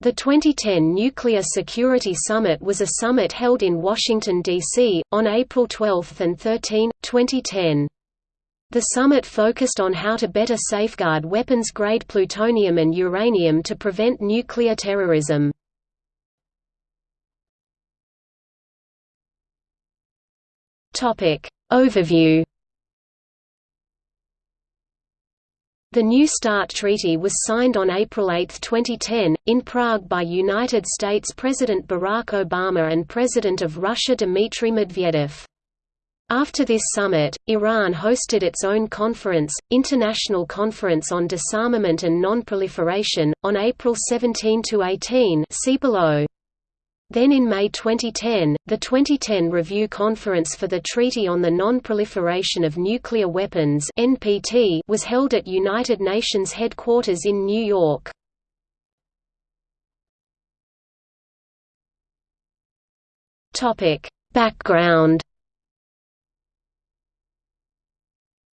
The 2010 Nuclear Security Summit was a summit held in Washington, D.C., on April 12 and 13, 2010. The summit focused on how to better safeguard weapons-grade plutonium and uranium to prevent nuclear terrorism. Overview The New START Treaty was signed on April 8, 2010, in Prague by United States President Barack Obama and President of Russia Dmitry Medvedev. After this summit, Iran hosted its own conference, International Conference on Disarmament and Non-Proliferation, on April 17–18 see below. Then in May 2010, the 2010 Review Conference for the Treaty on the Non-Proliferation of Nuclear Weapons (NPT) was held at United Nations headquarters in New York. Topic: Background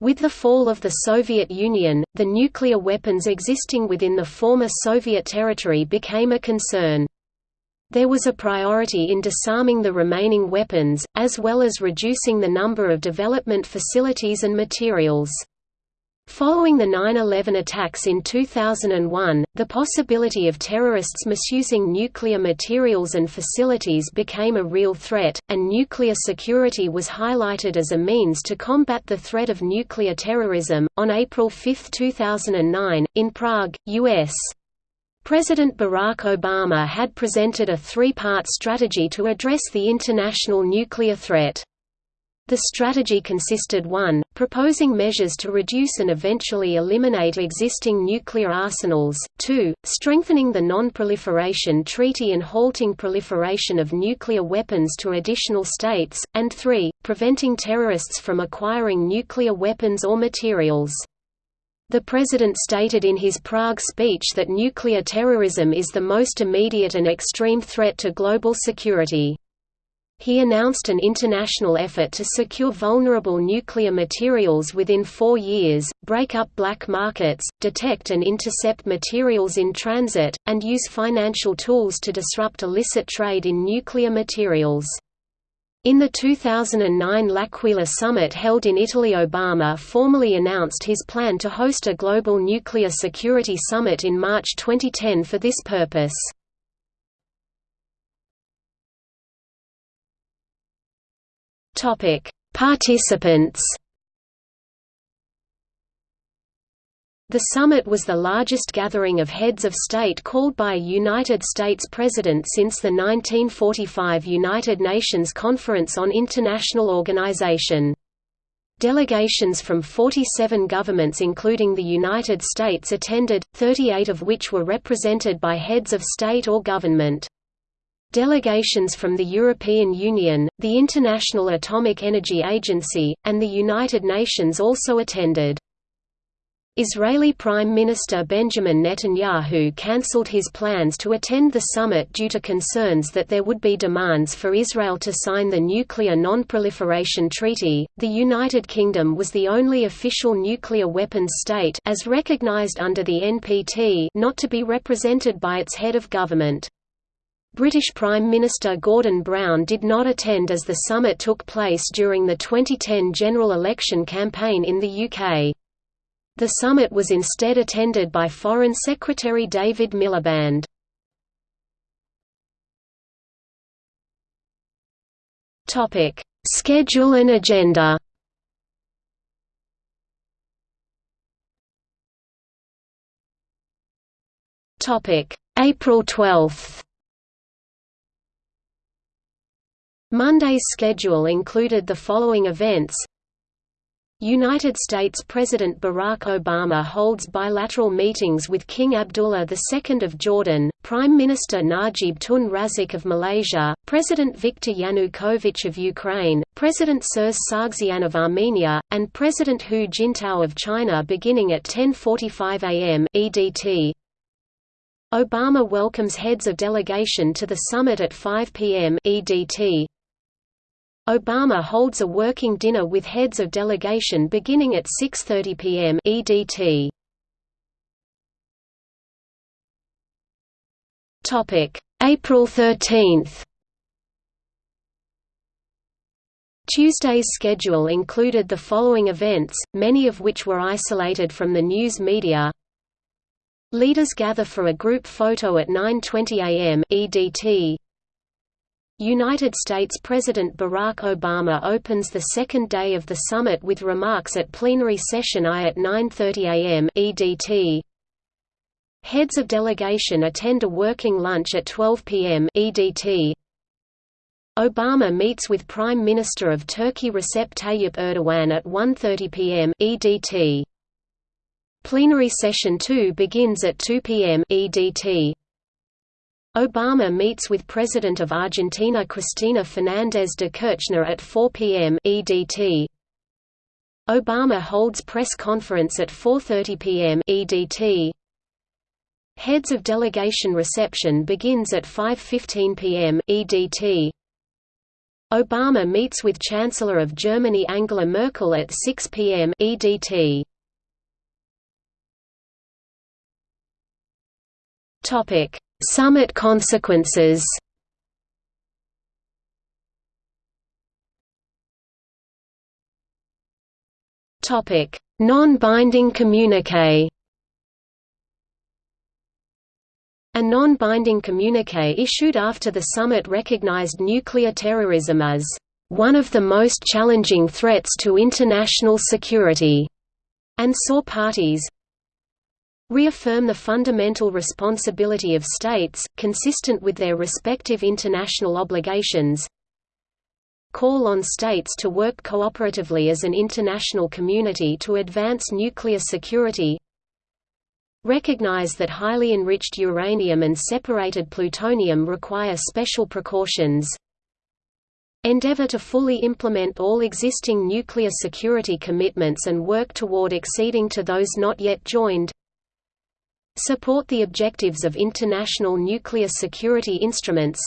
With the fall of the Soviet Union, the nuclear weapons existing within the former Soviet territory became a concern. There was a priority in disarming the remaining weapons, as well as reducing the number of development facilities and materials. Following the 9-11 attacks in 2001, the possibility of terrorists misusing nuclear materials and facilities became a real threat, and nuclear security was highlighted as a means to combat the threat of nuclear terrorism. On April 5, 2009, in Prague, U.S. President Barack Obama had presented a three-part strategy to address the international nuclear threat. The strategy consisted 1, proposing measures to reduce and eventually eliminate existing nuclear arsenals, 2, strengthening the Non-Proliferation Treaty and halting proliferation of nuclear weapons to additional states, and 3, preventing terrorists from acquiring nuclear weapons or materials. The President stated in his Prague speech that nuclear terrorism is the most immediate and extreme threat to global security. He announced an international effort to secure vulnerable nuclear materials within four years, break up black markets, detect and intercept materials in transit, and use financial tools to disrupt illicit trade in nuclear materials. In the 2009 L'Aquila summit held in Italy Obama formally announced his plan to host a global nuclear security summit in March 2010 for this purpose. Participants The summit was the largest gathering of heads of state called by a United States president since the 1945 United Nations Conference on International Organization. Delegations from 47 governments including the United States attended, 38 of which were represented by heads of state or government. Delegations from the European Union, the International Atomic Energy Agency, and the United Nations also attended. Israeli Prime Minister Benjamin Netanyahu cancelled his plans to attend the summit due to concerns that there would be demands for Israel to sign the Nuclear Non-Proliferation Treaty. The United Kingdom was the only official nuclear weapons state as recognized under the NPT not to be represented by its head of government. British Prime Minister Gordon Brown did not attend as the summit took place during the 2010 general election campaign in the UK. The summit was instead attended by Foreign Secretary David Miliband. Topic: Schedule and agenda. Topic: April 12. Monday's schedule included the following events United States President Barack Obama holds bilateral meetings with King Abdullah II of Jordan, Prime Minister Najib Tun Razak of Malaysia, President Viktor Yanukovych of Ukraine, President Serzh Sargsyan of Armenia, and President Hu Jintao of China beginning at 10.45 am EDT. Obama welcomes heads of delegation to the summit at 5 p.m. EDT. Obama holds a working dinner with heads of delegation beginning at 6.30 p.m. EDT. April 13 Tuesday's schedule included the following events, many of which were isolated from the news media. Leaders gather for a group photo at 9.20 am EDT. United States President Barack Obama opens the second day of the summit with remarks at plenary session I at 9.30 am EDT. Heads of delegation attend a working lunch at 12 p.m. EDT. Obama meets with Prime Minister of Turkey Recep Tayyip Erdogan at 1.30 p.m. EDT. Plenary session 2 begins at 2 p.m. EDT. Obama meets with President of Argentina Cristina Fernández de Kirchner at 4 p.m. EDT. Obama holds press conference at 4.30 p.m. EDT. Heads of delegation reception begins at 5.15 p.m. EDT. Obama meets with Chancellor of Germany Angela Merkel at 6 p.m. EDT. Topic: Summit consequences. Topic: Non-binding communique. A non-binding communique issued after the summit recognized nuclear terrorism as one of the most challenging threats to international security, and saw parties reaffirm the fundamental responsibility of states, consistent with their respective international obligations, call on states to work cooperatively as an international community to advance nuclear security, Recognize that highly enriched uranium and separated plutonium require special precautions. Endeavor to fully implement all existing nuclear security commitments and work toward acceding to those not yet joined. Support the objectives of international nuclear security instruments.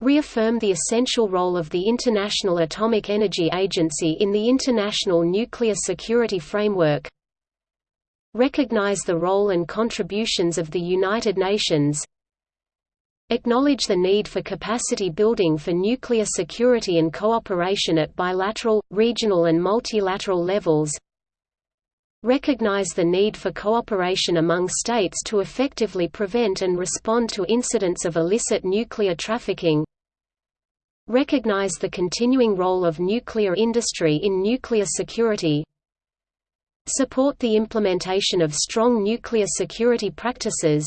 Reaffirm the essential role of the International Atomic Energy Agency in the international nuclear security framework recognize the role and contributions of the United Nations, acknowledge the need for capacity building for nuclear security and cooperation at bilateral, regional and multilateral levels, recognize the need for cooperation among states to effectively prevent and respond to incidents of illicit nuclear trafficking, recognize the continuing role of nuclear industry in nuclear security, Support the implementation of strong nuclear security practices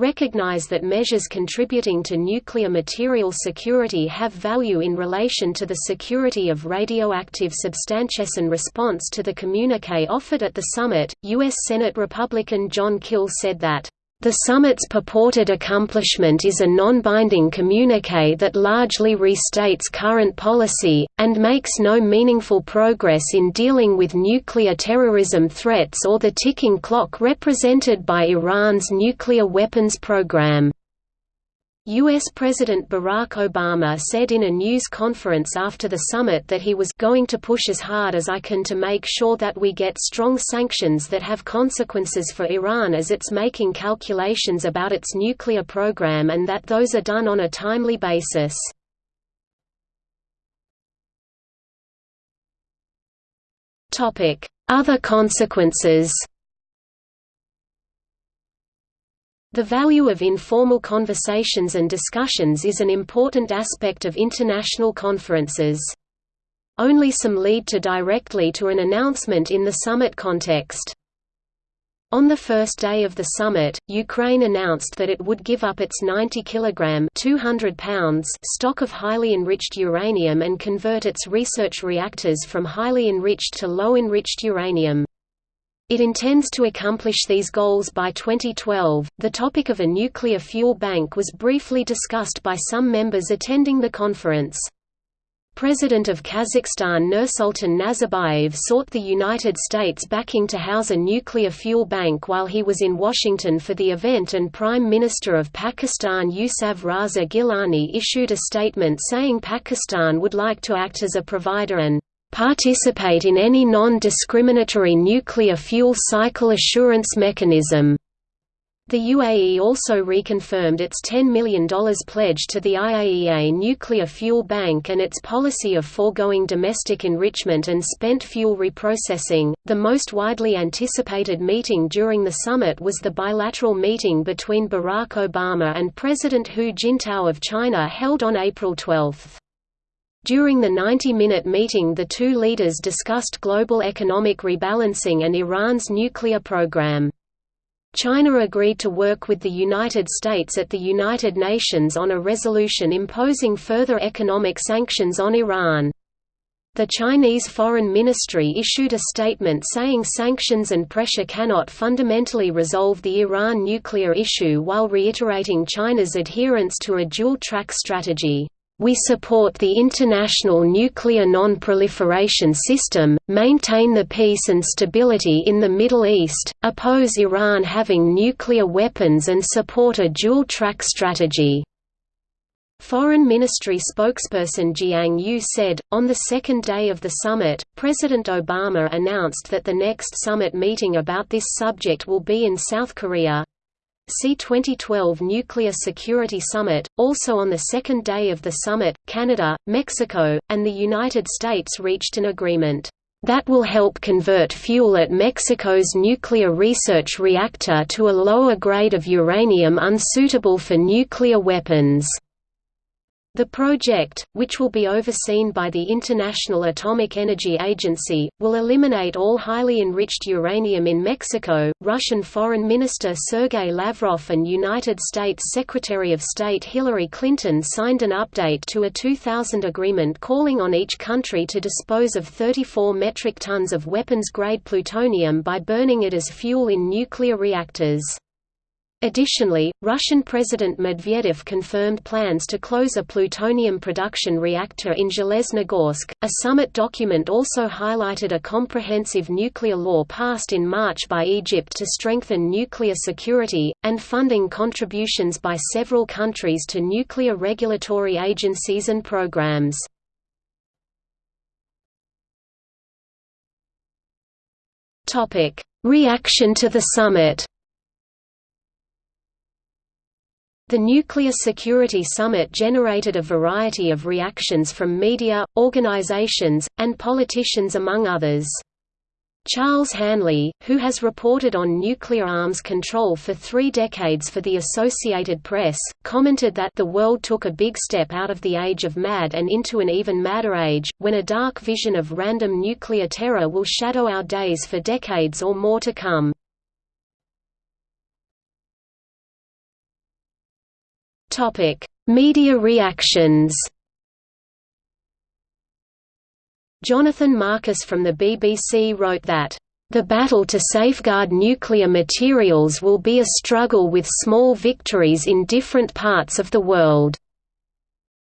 Recognize that measures contributing to nuclear material security have value in relation to the security of radioactive substances. In response to the communique offered at the summit, U.S. Senate Republican Jon Kyl said that the summit's purported accomplishment is a non-binding communique that largely restates current policy, and makes no meaningful progress in dealing with nuclear terrorism threats or the ticking clock represented by Iran's nuclear weapons program. U.S. President Barack Obama said in a news conference after the summit that he was going to push as hard as I can to make sure that we get strong sanctions that have consequences for Iran as it's making calculations about its nuclear program and that those are done on a timely basis. Other consequences The value of informal conversations and discussions is an important aspect of international conferences. Only some lead to directly to an announcement in the summit context. On the first day of the summit, Ukraine announced that it would give up its 90 kg 200 pounds stock of highly enriched uranium and convert its research reactors from highly enriched to low enriched uranium. It intends to accomplish these goals by 2012. The topic of a nuclear fuel bank was briefly discussed by some members attending the conference. President of Kazakhstan Nursultan Nazarbayev sought the United States backing to house a nuclear fuel bank while he was in Washington for the event and Prime Minister of Pakistan Yousaf Raza Gilani issued a statement saying Pakistan would like to act as a provider and participate in any non-discriminatory nuclear fuel cycle assurance mechanism. The UAE also reconfirmed its $10 million pledge to the IAEA Nuclear Fuel Bank and its policy of foregoing domestic enrichment and spent fuel reprocessing. The most widely anticipated meeting during the summit was the bilateral meeting between Barack Obama and President Hu Jintao of China held on April 12. During the 90-minute meeting the two leaders discussed global economic rebalancing and Iran's nuclear program. China agreed to work with the United States at the United Nations on a resolution imposing further economic sanctions on Iran. The Chinese Foreign Ministry issued a statement saying sanctions and pressure cannot fundamentally resolve the Iran nuclear issue while reiterating China's adherence to a dual-track strategy. We support the international nuclear non-proliferation system, maintain the peace and stability in the Middle East, oppose Iran having nuclear weapons and support a dual-track strategy." Foreign Ministry spokesperson Jiang Yu said, on the second day of the summit, President Obama announced that the next summit meeting about this subject will be in South Korea, See 2012 Nuclear Security Summit. Also on the second day of the summit, Canada, Mexico, and the United States reached an agreement that will help convert fuel at Mexico's nuclear research reactor to a lower grade of uranium unsuitable for nuclear weapons. The project, which will be overseen by the International Atomic Energy Agency, will eliminate all highly enriched uranium in Mexico. Russian Foreign Minister Sergei Lavrov and United States Secretary of State Hillary Clinton signed an update to a 2000 agreement calling on each country to dispose of 34 metric tons of weapons-grade plutonium by burning it as fuel in nuclear reactors. Additionally, Russian President Medvedev confirmed plans to close a plutonium production reactor in Zheleznogorsk. A summit document also highlighted a comprehensive nuclear law passed in March by Egypt to strengthen nuclear security, and funding contributions by several countries to nuclear regulatory agencies and programs. Reaction to the summit The Nuclear Security Summit generated a variety of reactions from media, organizations, and politicians among others. Charles Hanley, who has reported on nuclear arms control for three decades for the Associated Press, commented that the world took a big step out of the age of mad and into an even madder age, when a dark vision of random nuclear terror will shadow our days for decades or more to come. Topic: Media reactions. Jonathan Marcus from the BBC wrote that the battle to safeguard nuclear materials will be a struggle with small victories in different parts of the world.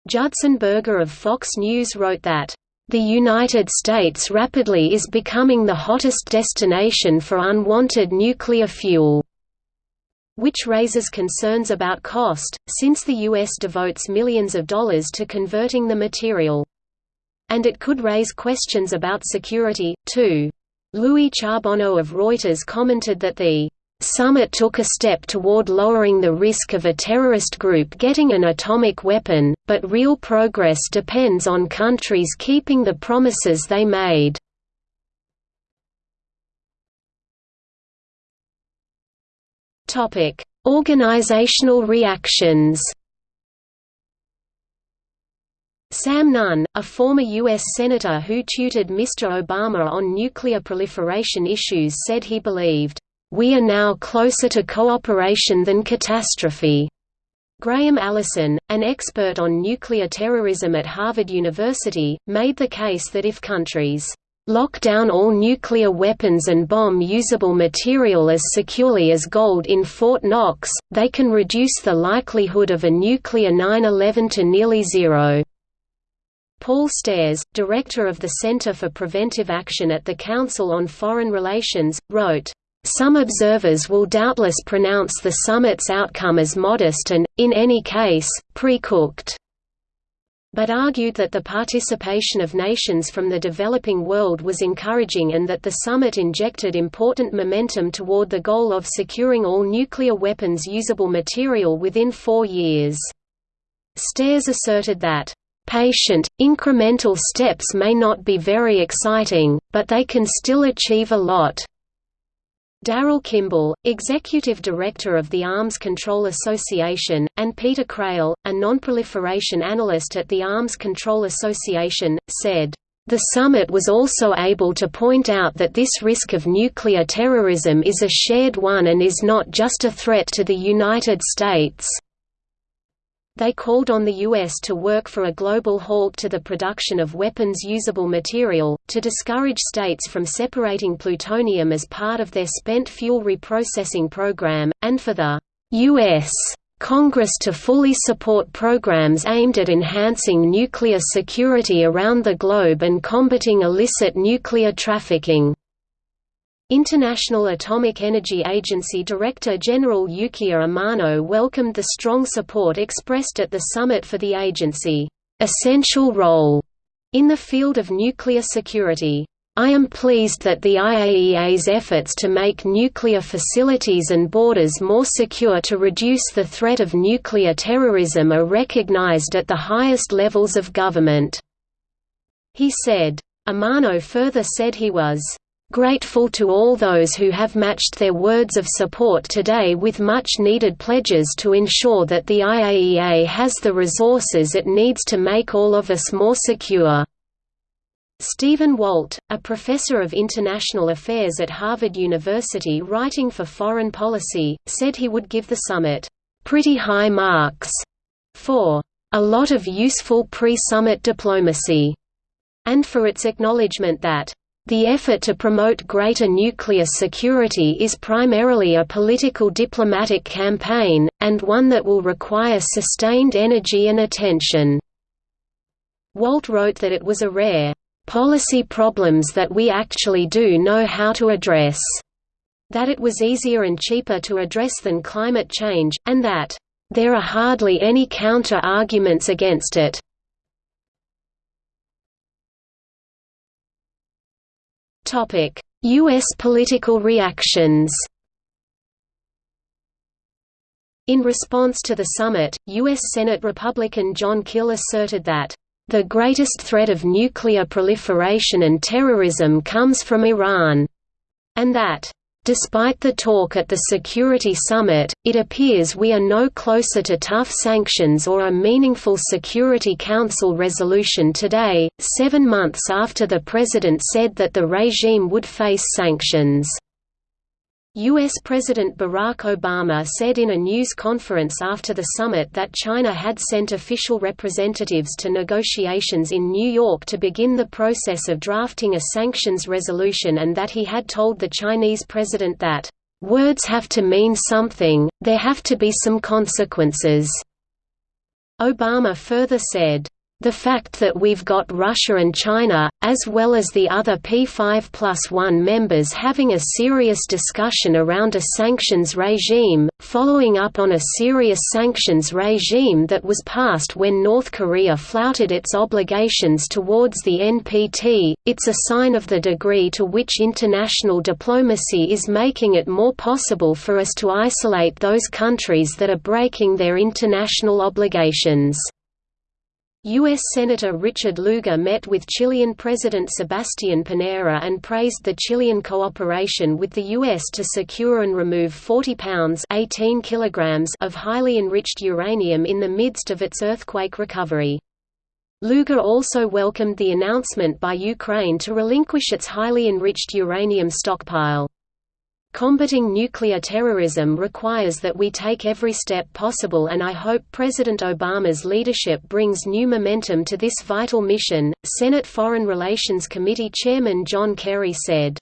Judson Berger of Fox News wrote that, "...the United States rapidly is becoming the hottest destination for unwanted nuclear fuel." Which raises concerns about cost, since the U.S. devotes millions of dollars to converting the material. And it could raise questions about security, too. Louis Charbonneau of Reuters commented that the summit took a step toward lowering the risk of a terrorist group getting an atomic weapon, but real progress depends on countries keeping the promises they made. Topic: Organizational reactions. Sam Nunn, a former U.S. Senator who tutored Mr. Obama on nuclear proliferation issues said he believed, "...we are now closer to cooperation than catastrophe." Graham Allison, an expert on nuclear terrorism at Harvard University, made the case that if countries lock down all nuclear weapons and bomb-usable material as securely as gold in Fort Knox, they can reduce the likelihood of a nuclear 9-11 to nearly zero. Paul Stares, director of the Center for Preventive Action at the Council on Foreign Relations, wrote, some observers will doubtless pronounce the summit's outcome as modest and, in any case, pre-cooked. But argued that the participation of nations from the developing world was encouraging and that the summit injected important momentum toward the goal of securing all nuclear weapons usable material within four years. Stares asserted that, "...patient, incremental steps may not be very exciting, but they can still achieve a lot." Daryl Kimball, executive director of the Arms Control Association, and Peter Crail, a nonproliferation analyst at the Arms Control Association, said, the summit was also able to point out that this risk of nuclear terrorism is a shared one and is not just a threat to the United States. They called on the U.S. to work for a global halt to the production of weapons-usable material, to discourage states from separating plutonium as part of their spent fuel reprocessing program, and for the U.S. Congress to fully support programs aimed at enhancing nuclear security around the globe and combating illicit nuclear trafficking. International Atomic Energy Agency Director General Yukiya Amano welcomed the strong support expressed at the summit for the agency essential role in the field of nuclear security. I am pleased that the IAEA's efforts to make nuclear facilities and borders more secure to reduce the threat of nuclear terrorism are recognized at the highest levels of government." He said. Amano further said he was Grateful to all those who have matched their words of support today with much-needed pledges to ensure that the IAEA has the resources it needs to make all of us more secure." Stephen Walt, a professor of international affairs at Harvard University writing for Foreign Policy, said he would give the summit, "...pretty high marks," for "...a lot of useful pre-summit diplomacy," and for its acknowledgement that the effort to promote greater nuclear security is primarily a political diplomatic campaign, and one that will require sustained energy and attention." Walt wrote that it was a rare, "...policy problems that we actually do know how to address." That it was easier and cheaper to address than climate change, and that, "...there are hardly any counter-arguments against it." U.S. political reactions In response to the summit, U.S. Senate Republican Jon Kyl asserted that, "...the greatest threat of nuclear proliferation and terrorism comes from Iran," and that, Despite the talk at the Security Summit, it appears we are no closer to tough sanctions or a meaningful Security Council resolution today, seven months after the President said that the regime would face sanctions. U.S. President Barack Obama said in a news conference after the summit that China had sent official representatives to negotiations in New York to begin the process of drafting a sanctions resolution and that he had told the Chinese president that, "...words have to mean something, there have to be some consequences." Obama further said, the fact that we've got Russia and China, as well as the other P5 plus 1 members having a serious discussion around a sanctions regime, following up on a serious sanctions regime that was passed when North Korea flouted its obligations towards the NPT, it's a sign of the degree to which international diplomacy is making it more possible for us to isolate those countries that are breaking their international obligations. U.S. Senator Richard Lugar met with Chilean President Sebastián Piñera and praised the Chilean cooperation with the U.S. to secure and remove 40 pounds 18 kilograms of highly enriched uranium in the midst of its earthquake recovery. Lugar also welcomed the announcement by Ukraine to relinquish its highly enriched uranium stockpile. Combating nuclear terrorism requires that we take every step possible and I hope President Obama's leadership brings new momentum to this vital mission, Senate Foreign Relations Committee Chairman John Kerry said.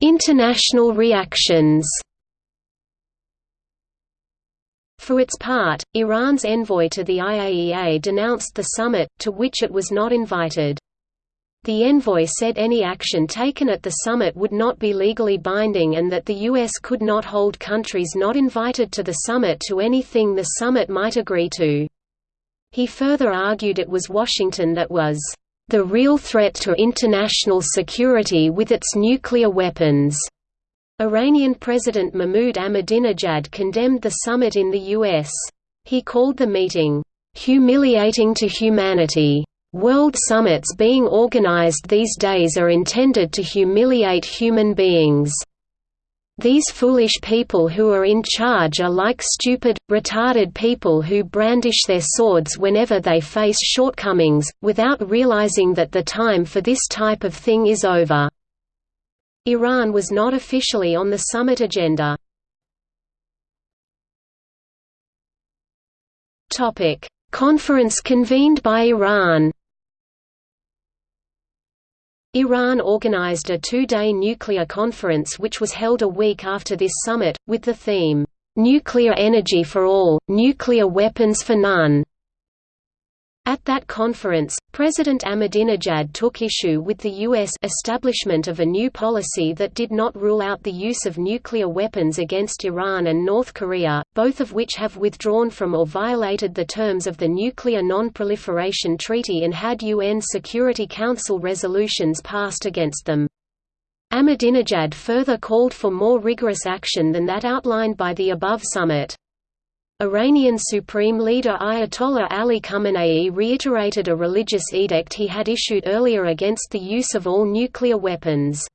International reactions For its part, Iran's envoy to the IAEA denounced the summit, to which it was not invited. The envoy said any action taken at the summit would not be legally binding and that the U.S. could not hold countries not invited to the summit to anything the summit might agree to. He further argued it was Washington that was the real threat to international security with its nuclear weapons. Iranian President Mahmoud Ahmadinejad condemned the summit in the U.S. He called the meeting, "...humiliating to humanity." World summits being organized these days are intended to humiliate human beings. These foolish people who are in charge are like stupid, retarded people who brandish their swords whenever they face shortcomings, without realizing that the time for this type of thing is over. Iran was not officially on the summit agenda. Conference convened by Iran Iran organized a two-day nuclear conference which was held a week after this summit, with the theme, "'Nuclear Energy for All, Nuclear Weapons for None' At that conference, President Ahmadinejad took issue with the U.S. establishment of a new policy that did not rule out the use of nuclear weapons against Iran and North Korea, both of which have withdrawn from or violated the terms of the Nuclear Non-Proliferation Treaty and had UN Security Council resolutions passed against them. Ahmadinejad further called for more rigorous action than that outlined by the above summit. Iranian Supreme Leader Ayatollah Ali Khamenei reiterated a religious edict he had issued earlier against the use of all nuclear weapons.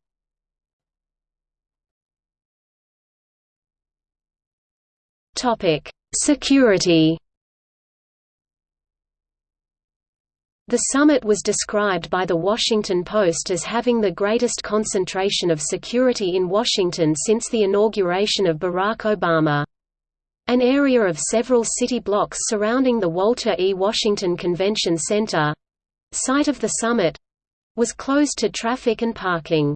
Security The summit was described by The Washington Post as having the greatest concentration of security in Washington since the inauguration of Barack Obama. An area of several city blocks surrounding the Walter E. Washington Convention Center—site of the summit—was closed to traffic and parking.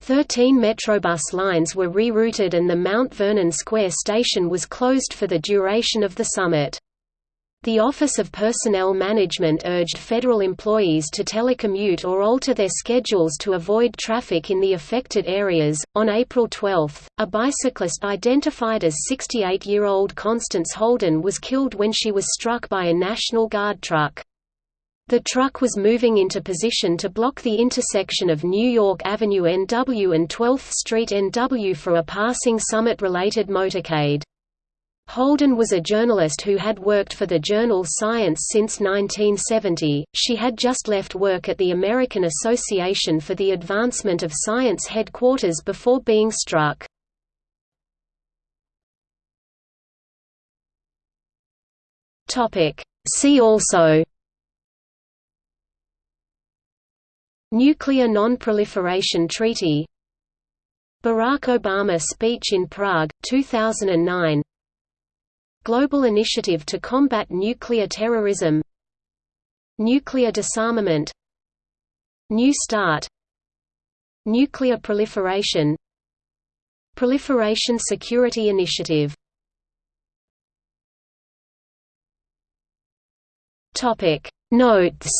Thirteen Metrobus lines were rerouted and the Mount Vernon Square station was closed for the duration of the summit. The Office of Personnel Management urged federal employees to telecommute or alter their schedules to avoid traffic in the affected areas. On April 12, a bicyclist identified as 68 year old Constance Holden was killed when she was struck by a National Guard truck. The truck was moving into position to block the intersection of New York Avenue NW and 12th Street NW for a passing summit related motorcade. Holden was a journalist who had worked for the journal Science since 1970. She had just left work at the American Association for the Advancement of Science headquarters before being struck. Topic: See also Nuclear Non-Proliferation Treaty Barack Obama speech in Prague, 2009 Global Initiative to Combat Nuclear Terrorism. Nuclear Disarmament. New START. Nuclear Proliferation. Proliferation Security Initiative. Notes